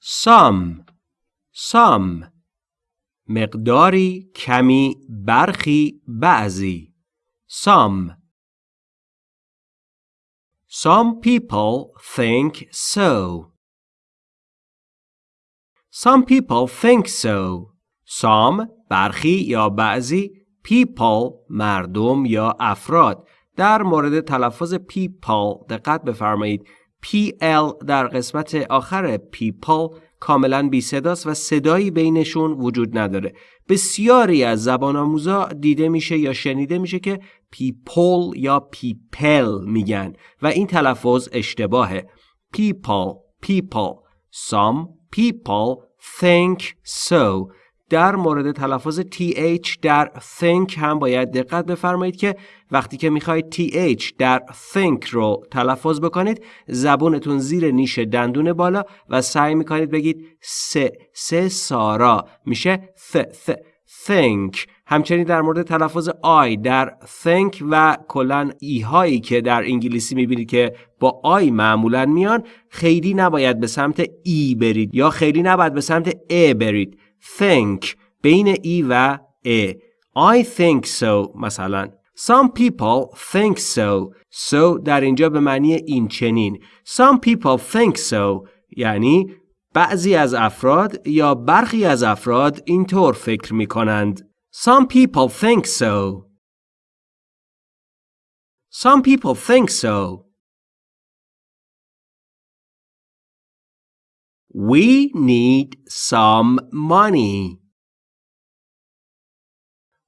some some مقداری کمی برخی بعضی some Some people think so. Some people think so. Some برخی یا بعضی people مردم یا افراد در مورد تلفظ people دقت بفرمایید PL در قسمت آخر people کاملا بی صداست و صدایی بینشون وجود نداره. بسیاری از زبان آموزا دیده میشه یا شنیده میشه که people یا people میگن و این تلفظ اشتباهه. People people some people think so. در مورد تلفظ th در think هم باید دقت بفرمایید که وقتی که می‌خواید th در think رو تلفظ بکنید زبونتون زیر نیش دندون بالا و سعی می‌کنید بگید س س سارا. میشه th th think. همچنین در مورد تلفظ آی در think و کلا ای هایی که در انگلیسی می‌بینید که با آی معمولا میان خیلی نباید به سمت ای برید یا خیلی نباید به سمت ا برید. Think بین ای و ا I think so مثلا Some people think so So در اینجا به معنی این چنین Some people think so یعنی بعضی از افراد یا برخی از افراد اینطور فکر می کنند. Some people think so. Some people think so. We need some money.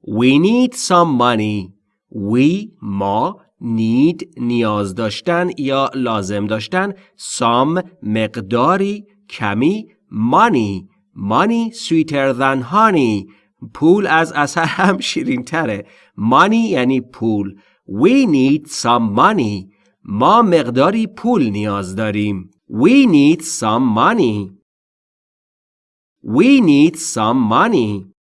We need some money. We ما need نیاز داشتن یا لازم داشتن some مقداری کمی money money sweeter than honey پول از اثر هم شیرین تره money یعنی پول we need some money ما مقداری پول نیاز داریم we need some money. We need some money